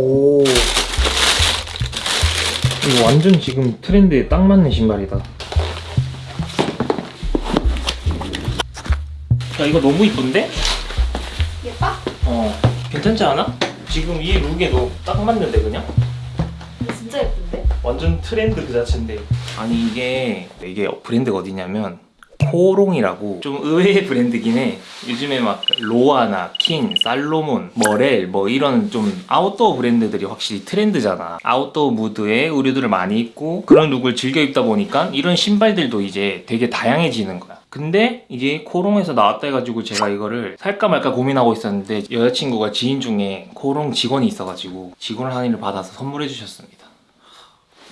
오. 이거 완전 지금 트렌드에 딱 맞는 신발이다. 야, 이거 너무 이쁜데? 예뻐? 어. 괜찮지 않아? 지금 이 룩에 너 딱 맞는데, 그냥? 이거 진짜 예쁜데? 완전 트렌드 그 자체인데. 아니, 이게, 이게 브랜드가 어디냐면, 코롱이라고 좀 의외의 브랜드긴 해. 요즘에 막 호카나 킨, 살로몬, 머렐 뭐 이런 좀 아웃도어 브랜드들이 확실히 트렌드잖아. 아웃도어 무드의 의류들을 많이 입고 그런 룩을 즐겨 입다 보니까 이런 신발들도 이제 되게 다양해지는 거야. 근데 이게 코오롱에서 나왔다 해가지고 제가 이거를 살까 말까 고민하고 있었는데 여자친구가 지인 중에 코오롱 직원이 있어가지고 직원 할인을 받아서 선물해 주셨습니다.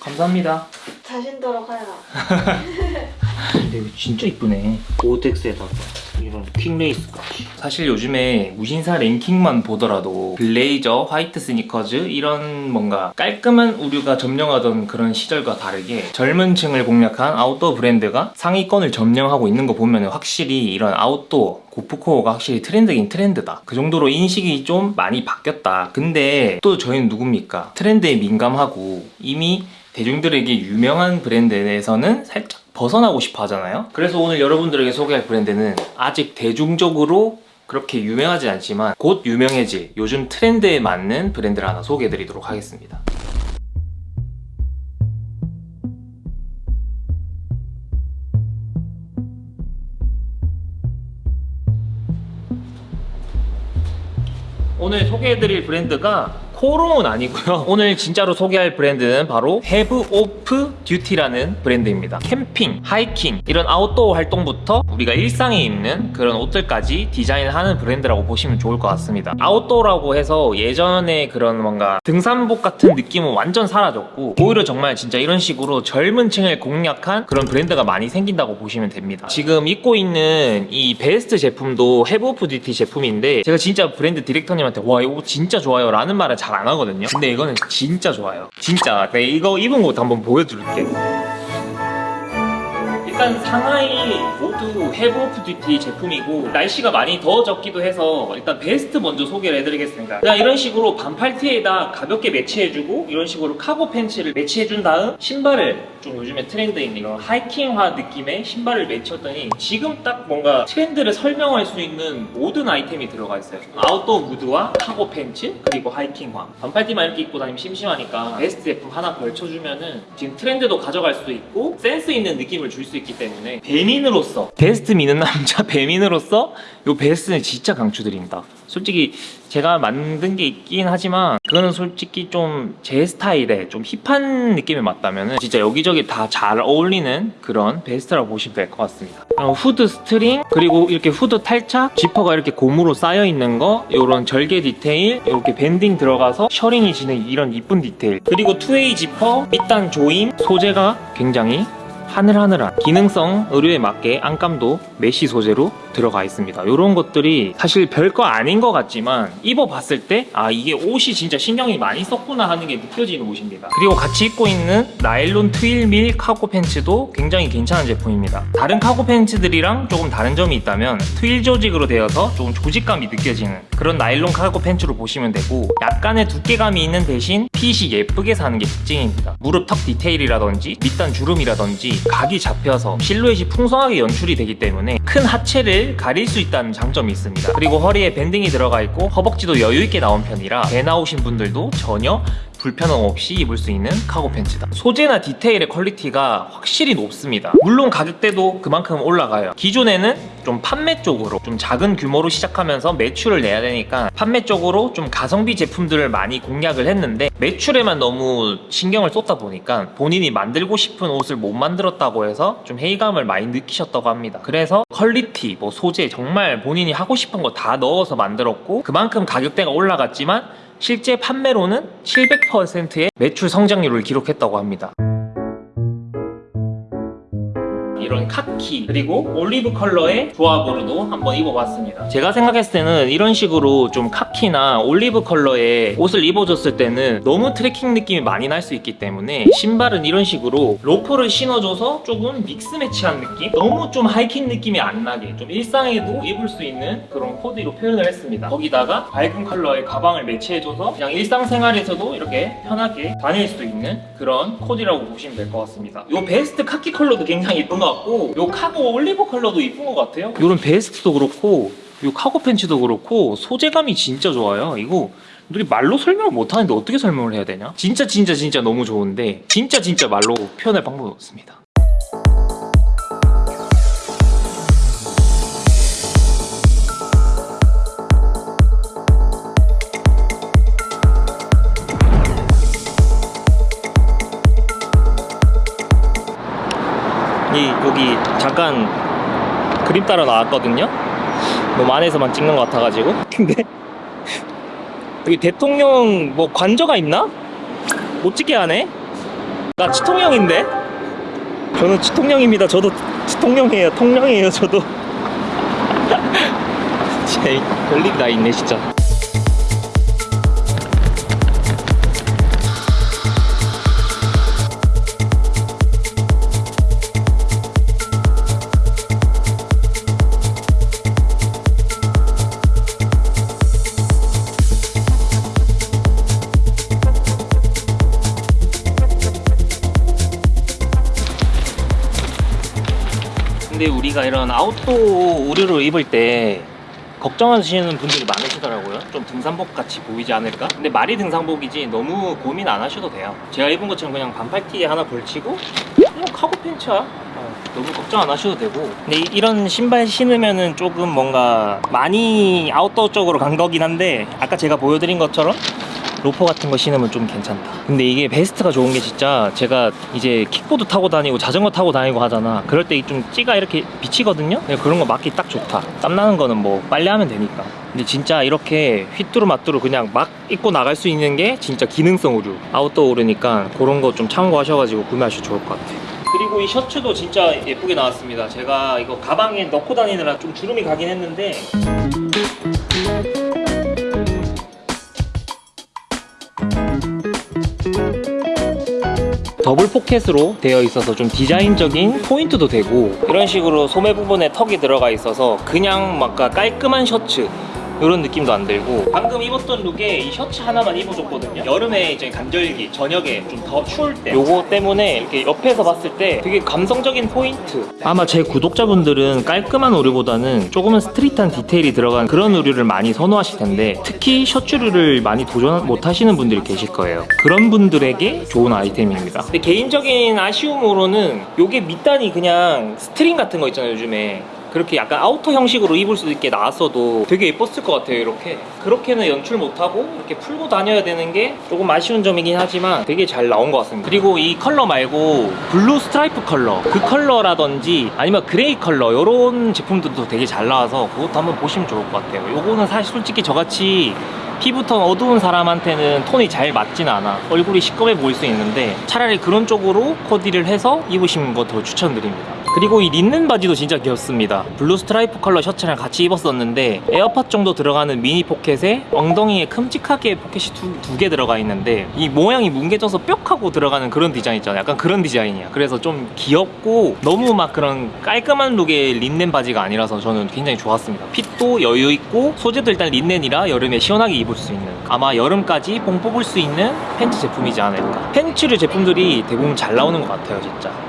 감사합니다. 잘 신도록 하여라. 진짜 이쁘네. 고어텍스에다가 이런 quick lace까지. 사실 요즘에 무신사 랭킹만 보더라도 블레이저, 화이트 스니커즈 이런 뭔가 깔끔한 의류가 점령하던 그런 시절과 다르게 젊은 층을 공략한 아웃도어 브랜드가 상위권을 점령하고 있는 거 보면 확실히 이런 아웃도어 고프코어가 확실히 트렌드긴 트렌드다. 그 정도로 인식이 좀 많이 바뀌었다. 근데 또 저희는 누굽니까? 트렌드에 민감하고 이미 대중들에게 유명한 브랜드에 대해서는 살짝 벗어나고 싶어 하잖아요? 그래서 오늘 여러분들에게 소개할 브랜드는 아직 대중적으로 그렇게 유명하지 않지만 곧 유명해질 요즘 트렌드에 맞는 브랜드를 하나 소개해 드리도록 하겠습니다. 오늘 소개해드릴 브랜드가 코오롱은 아니고요. 오늘 진짜로 소개할 브랜드는 바로 Have Off Duty라는 브랜드입니다. 캠핑, 하이킹 이런 아웃도어 활동부터 우리가 일상에 입는 그런 옷들까지 디자인을 하는 브랜드라고 보시면 좋을 것 같습니다. 아웃도어라고 해서 예전에 그런 뭔가 등산복 같은 느낌은 완전 사라졌고 오히려 정말 진짜 이런 식으로 젊은 층을 공략한 그런 브랜드가 많이 생긴다고 보시면 됩니다. 지금 입고 있는 이 베스트 제품도 Have Off Duty 제품인데 제가 진짜 브랜드 디렉터님한테 와 이거 진짜 좋아요 라는 말을 잘 안 하거든요. 근데 이거는 진짜 좋아요. 진짜. 내가 이거 입은 것도 한번 보여줄게 일단 상하의 모두 Have Off Duty 제품이고 날씨가 많이 더워졌기도 해서 일단 베스트 먼저 소개를 해드리겠습니다. 그냥 이런 식으로 반팔 티에다 가볍게 매치해주고 이런 식으로 카고 팬츠를 매치해준 다음 신발을 좀 요즘에 트렌드인 이런 하이킹화 느낌의 신발을 매치했더니 지금 딱 뭔가 트렌드를 설명할 수 있는 모든 아이템이 들어가 있어요. 아웃도어 무드와 카고 팬츠 그리고 하이킹화. 반팔 티만 이렇게 입고 다니면 심심하니까 베스트 제품 하나 걸쳐주면 은 지금 트렌드도 가져갈 수 있고 센스 있는 느낌을 줄 수 있기 때문에 베미남으로서 베스트 미는 남자 베미남으로서 이 베스트는 진짜 강추드립니다. 솔직히 제가 만든 게 있긴 하지만 그거는 솔직히 좀 제 스타일에 좀 힙한 느낌에 맞다면 진짜 여기저기 다 잘 어울리는 그런 베스트라고 보시면 될 것 같습니다. 후드 스트링 그리고 이렇게 후드 탈착 지퍼가 이렇게 고무로 싸여 있는 거 이런 절개 디테일 이렇게 밴딩 들어가서 셔링이 지는 이런 이쁜 디테일. 그리고 two-way 지퍼 밑단 조임 소재가 굉장히 하늘하늘한 기능성 의류에 맞게 안감도 메쉬 소재로 들어가 있습니다. 이런 것들이 사실 별거 아닌 것 같지만 입어봤을 때 아 이게 옷이 진짜 신경이 많이 썼구나 하는 게 느껴지는 옷입니다. 그리고 같이 입고 있는 나일론 트윌 카고 팬츠도 굉장히 괜찮은 제품입니다. 다른 카고 팬츠들이랑 조금 다른 점이 있다면 트윌 조직으로 되어서 조금 조직감이 느껴지는 그런 나일론 카고 팬츠로 보시면 되고 약간의 두께감이 있는 대신 핏이 예쁘게 사는 게 특징입니다. 무릎 턱 디테일이라든지 밑단 주름이라든지 각이 잡혀서 실루엣이 풍성하게 연출이 되기 때문에 큰 하체를 가릴 수 있다는 장점이 있습니다. 그리고 허리에 밴딩이 들어가 있고 허벅지도 여유있게 나온 편이라 배 나오신 분들도 전혀 불편함 없이 입을 수 있는 카고 팬츠다. 소재나 디테일의 퀄리티가 확실히 높습니다. 물론 가격대도 그만큼 올라가요. 기존에는 좀 판매 쪽으로 좀 작은 규모로 시작하면서 매출을 내야 되니까 판매 쪽으로 좀 가성비 제품들을 많이 공략을 했는데 매출에만 너무 신경을 쏟다 보니까 본인이 만들고 싶은 옷을 못 만들었다고 해서 좀 회의감을 많이 느끼셨다고 합니다. 그래서 퀄리티, 뭐 소재 정말 본인이 하고 싶은 거 다 넣어서 만들었고 그만큼 가격대가 올라갔지만 실제 판매로는 700%의 매출 성장률을 기록했다고 합니다. 이런 카키 그리고 올리브 컬러의 조합으로도 한번 입어봤습니다. 제가 생각했을 때는 이런 식으로 좀 카키나 올리브 컬러의 옷을 입어줬을 때는 너무 트레킹 느낌이 많이 날 수 있기 때문에 신발은 이런 식으로 로퍼를 신어줘서 조금 믹스 매치한 느낌? 너무 좀 하이킹 느낌이 안 나게 좀 일상에도 입을 수 있는 그런 코디로 표현을 했습니다. 거기다가 밝은 컬러의 가방을 매치해줘서 그냥 일상생활에서도 이렇게 편하게 다닐 수 있는 그런 코디라고 보시면 될 것 같습니다. 이 베스트 카키 컬러도 굉장히 이쁜 것 같고 이 카고 올리브 컬러도 이쁜 것 같아요. 이런 베스트도 그렇고 이 카고 팬츠도 그렇고 소재감이 진짜 좋아요. 이거 우리 말로 설명을 못하는데 어떻게 설명을 해야 되냐? 진짜 진짜 진짜 너무 좋은데 진짜 진짜 말로 표현할 방법이 없습니다 이 여기 잠깐 그림 따라 나왔거든요. 너무 안에서만 찍는 것 같아가지고. 근데 여기 대통령 뭐 관저가 있나? 못 찍게 하네. 나 치통령인데. 저는 치통령입니다. 저도 치통령이에요. 통령이에요. 저도. 제 별일 다 있네 진짜. 우리가 이런 아웃도어 의류를 입을 때 걱정하시는 분들이 많으시더라고요. 좀 등산복 같이 보이지 않을까? 근데 말이 등산복이지 너무 고민 안 하셔도 돼요. 제가 입은 것처럼 그냥 반팔티에 하나 걸치고 그냥 카고 팬츠야. 어, 너무 걱정 안 하셔도 되고. 근데 이- 이런 신발 신으면은 조금 뭔가 많이 아웃도어 쪽으로 간 거긴 한데 아까 제가 보여드린 것처럼 로퍼 같은 거 신으면 좀 괜찮다. 근데 이게 베스트가 좋은 게 진짜 제가 이제 킥보드 타고 다니고 자전거 타고 다니고 하잖아. 그럴 때 좀 찌찌가 이렇게 비치거든요. 근데 그런 거 막기 딱 좋다. 땀 나는 거는 뭐 빨래 하면 되니까. 근데 진짜 이렇게 휘뚜루마뚜루 그냥 막 입고 나갈 수 있는 게 진짜 기능성 의류. 아웃도어 의류니까 그런 거 좀 참고하셔가지고 구매하셔도 좋을 것 같아요. 그리고 이 셔츠도 진짜 예쁘게 나왔습니다. 제가 이거 가방에 넣고 다니느라 좀 주름이 가긴 했는데 더블 포켓으로 되어 있어서 좀 디자인적인 포인트도 되고 이런 식으로 소매 부분에 턱이 들어가 있어서 그냥 막 깔끔한 셔츠 이런 느낌도 안 들고. 방금 입었던 룩에 이 셔츠 하나만 입어줬거든요. 여름에 이제 간절기 저녁에 좀 더 추울 때. 요거 때문에 이렇게 옆에서 봤을 때 되게 감성적인 포인트. 아마 제 구독자분들은 깔끔한 의류보다는 조금은 스트릿한 디테일이 들어간 그런 의류를 많이 선호하실 텐데 특히 셔츠류를 많이 도전 못 하시는 분들이 계실 거예요. 그런 분들에게 좋은 아이템입니다. 근데 개인적인 아쉬움으로는 요게 밑단이 그냥 스트링 같은 거 있잖아요 요즘에 그렇게 약간 아우터 형식으로 입을 수 있게 나왔어도 되게 예뻤을 것 같아요 이렇게. 그렇게는 연출 못하고 이렇게 풀고 다녀야 되는 게 조금 아쉬운 점이긴 하지만 되게 잘 나온 것 같습니다. 그리고 이 컬러 말고 블루 스트라이프 컬러 그 컬러라든지 아니면 그레이 컬러 이런 제품들도 되게 잘 나와서 그것도 한번 보시면 좋을 것 같아요. 요거는 사실 솔직히 저같이 피부톤 어두운 사람한테는 톤이 잘 맞진 않아. 얼굴이 시꺼매 보일 수 있는데 차라리 그런 쪽으로 코디를 해서 입으시는 거 더 추천드립니다 그리고 이 린넨 바지도 진짜 귀엽습니다. 블루 스트라이프 컬러 셔츠랑 같이 입었었는데 에어팟 정도 들어가는 미니 포켓에 엉덩이에 큼직하게 포켓이 두개 들어가 있는데 이 모양이 뭉개져서 뾱하고 들어가는 그런 디자인 있잖아요. 약간 그런 디자인이야. 그래서 좀 귀엽고 너무 막 그런 깔끔한 룩의 린넨 바지가 아니라서 저는 굉장히 좋았습니다. 핏도 여유 있고 소재도 일단 린넨이라 여름에 시원하게 입을 수 있는 아마 여름까지 뽕 뽑을 수 있는 팬츠 제품이지 않을까. 팬츠류 제품들이 대부분 잘 나오는 것 같아요 진짜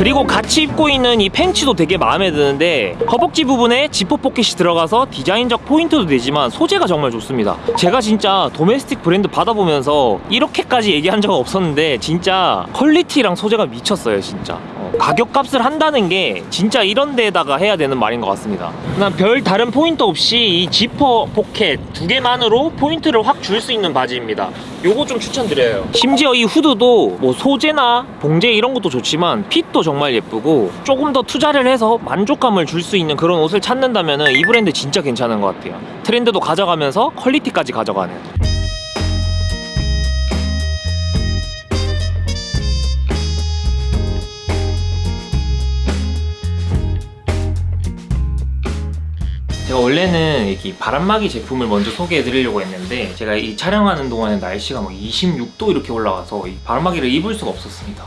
그리고 같이 입고 있는 이 팬츠도 되게 마음에 드는데 허벅지 부분에 지퍼 포켓이 들어가서 디자인적 포인트도 되지만 소재가 정말 좋습니다. 제가 진짜 도메스틱 브랜드 받아보면서 이렇게까지 얘기한 적은 없었는데 진짜 퀄리티랑 소재가 미쳤어요 진짜. 어, 가격값을 한다는 게 진짜 이런 데다가 해야 되는 말인 것 같습니다. 별 다른 포인트 없이 이 지퍼 포켓 두 개만으로 포인트를 확 줄 수 있는 바지입니다. 요거 좀 추천드려요. 심지어 이 후드도 뭐 소재나 봉제 이런 것도 좋지만 핏도 정말 예쁘고 조금 더 투자를 해서 만족감을 줄 수 있는 그런 옷을 찾는다면 이 브랜드 진짜 괜찮은 것 같아요. 트렌드도 가져가면서 퀄리티까지 가져가는. 원래는 이 바람막이 제품을 먼저 소개해 드리려고 했는데 제가 이 촬영하는 동안에 날씨가 막 26도 이렇게 올라가서 이 바람막이를 입을 수가 없었습니다.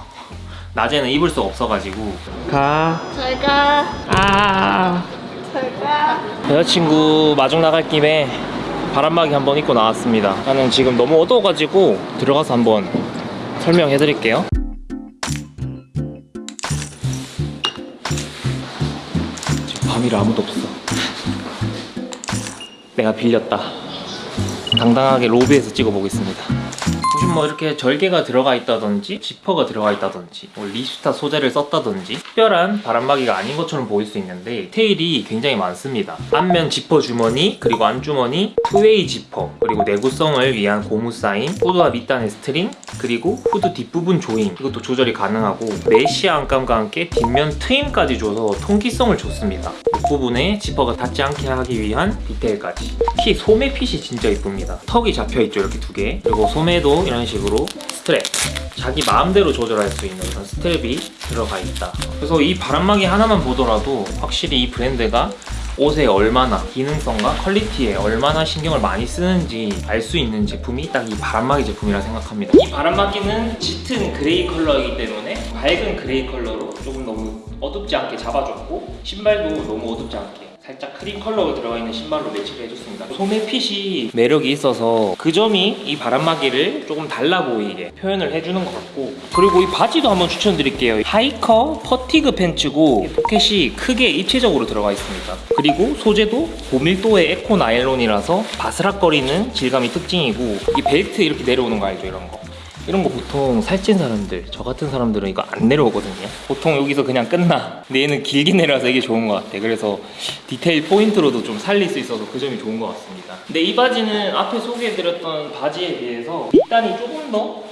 낮에는 입을 수가 없어가지고 가. 잘가 아. 잘가 여자친구 마중 나갈 김에 바람막이 한번 입고 나왔습니다. 나는 지금 너무 어두워가지고 들어가서 한번 설명해 드릴게요. 밤이라 아무도 없어. 내가 빌렸다. 당당하게 로비에서 찍어보겠습니다. 뭐 이렇게 절개가 들어가 있다든지 지퍼가 들어가 있다든지 뭐 ripstop 소재를 썼다든지 특별한 바람막이가 아닌 것처럼 보일 수 있는데 디테일이 굉장히 많습니다. 앞면 지퍼 주머니 그리고 안주머니 two-way 지퍼 그리고 내구성을 위한 고무 사인 후드와 밑단의 스트링 그리고 후드 뒷부분 조임 이것도 조절이 가능하고 메쉬 안감과 함께 뒷면 트임까지 줘서 통기성을 줬습니다. 부분에 지퍼가 닿지 않게 하기 위한 디테일까지 특히 소매 fit이 진짜 이쁩니다. 턱이 잡혀있죠 이렇게 두 개 그리고 소매도 이런 식으로 스트랩 자기 마음대로 조절할 수 있는 그런 strap이 들어가 있다. 그래서 이 바람막이 하나만 보더라도 확실히 이 브랜드가 옷에 얼마나 기능성과 퀄리티에 얼마나 신경을 많이 쓰는지 알 수 있는 제품이 딱 이 바람막이 제품이라 생각합니다. 이 바람막이는 짙은 그레이 컬러이기 때문에 밝은 그레이 컬러로 조금 너무 어둡지 않게 잡아줬고 신발도 너무 어둡지 않게 살짝 크림 컬러가 들어가 있는 신발로 매치를 해줬습니다. 소매 fit이 매력이 있어서 그 점이 이 바람막이를 조금 달라 보이게 표현을 해주는 것 같고 그리고 이 바지도 한번 추천드릴게요. hiker fatigue pants고 포켓이 크게 입체적으로 들어가 있습니다. 그리고 소재도 고밀도의 에코 나일론이라서 바스락거리는 질감이 특징이고 이 벨트 이렇게 내려오는 거 알죠? 이런 거. 이런 거 보통 살찐 사람들, 저 같은 사람들은 이거 안 내려오거든요. 보통 여기서 그냥 끝나. 근데 얘는 길게 내려와서 이게 좋은 것 같아. 그래서 디테일 포인트로도 좀 살릴 수 있어서 그 점이 좋은 것 같습니다. 근데 이 바지는 앞에 소개해드렸던 바지에 비해서 밑단이 조금 더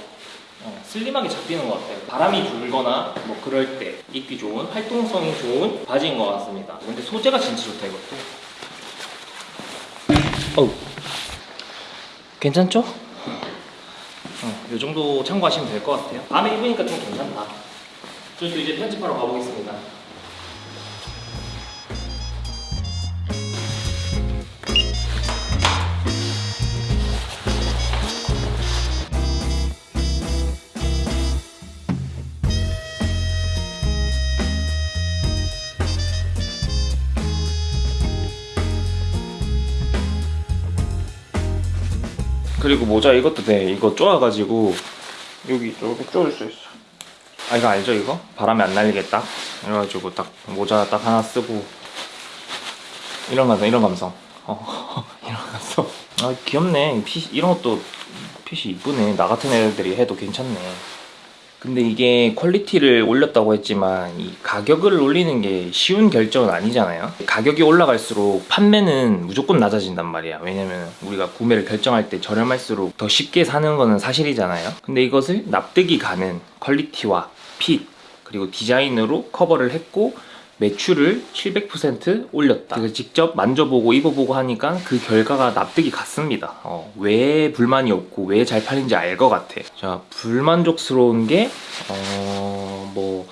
어, 슬림하게 잡히는 것 같아요. 바람이 불거나 뭐 그럴 때 입기 좋은 활동성이 좋은 바지인 것 같습니다. 근데 소재가 진짜 좋다 이것도. 어우. 괜찮죠? 어, 이 정도 참고하시면 될 것 같아요. 밤에 입으니까 좀 괜찮다. 저희도 이제 편집하러 가보겠습니다. 그리고 모자 이것도 돼. 이거 쪼아가지고 여기 이렇게 쪼을 수 있어. 아 이거 알죠 이거? 바람에 안 날리겠다. 그래가지고 딱 모자 딱 하나 쓰고 이런 감성 이런 감성. 어 이런 감성. 아 귀엽네. fit 이런 것도 fit이 이쁘네. 나 같은 애들이 해도 괜찮네. 근데 이게 퀄리티를 올렸다고 했지만 이 가격을 올리는 게 쉬운 결정은 아니잖아요. 가격이 올라갈수록 판매는 무조건 낮아진단 말이야. 왜냐면 우리가 구매를 결정할 때 저렴할수록 더 쉽게 사는 거는 사실이잖아요. 근데 이것을 납득이 가는 퀄리티와 fit 그리고 디자인으로 커버를 했고 매출을 700% 올렸다. 그래서 직접 만져보고 입어보고 하니까 그 결과가 납득이 갔습니다. 어, 왜 불만이 없고 왜 잘 팔린지 알 것 같아. 자, 불만족스러운 게, 어, 뭐,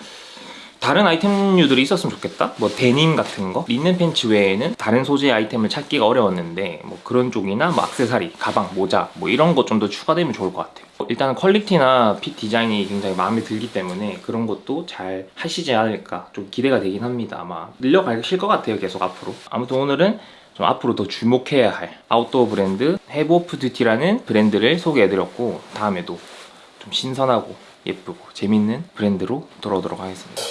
다른 아이템류들이 있었으면 좋겠다. 뭐 데님 같은 거, 린넨 팬츠 외에는 다른 소재의 아이템을 찾기가 어려웠는데 뭐 그런 쪽이나 뭐 액세서리, 가방, 모자 뭐 이런 것 좀 더 추가되면 좋을 것 같아요. 일단은 퀄리티나 fit 디자인이 굉장히 마음에 들기 때문에 그런 것도 잘 하시지 않을까 좀 기대가 되긴 합니다. 아마 늘려가실 것 같아요. 계속 앞으로. 아무튼 오늘은 좀 앞으로 더 주목해야 할 아웃도어 브랜드 헤브오프 듀티라는 브랜드를 소개해드렸고 다음에도 좀 신선하고 예쁘고 재밌는 브랜드로 돌아오도록 하겠습니다.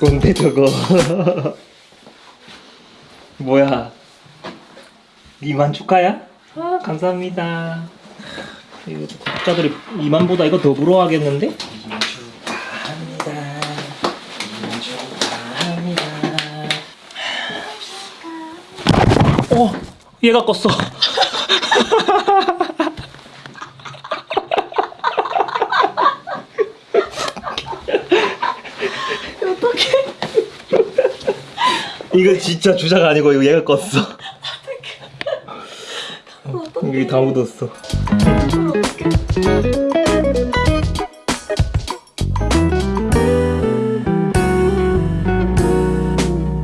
뭔데 저거? 뭐야? 니만 축하야? 아 감사합니다. 이거 구독자들이 이만보다 이거 더 부러워하겠는데? 축하합니다. 축하합니다. 어, 얘가 껐어. 이거 진짜 주작 아니고 이거 얘가 껐어. 여기 다 묻었어. 어떡해.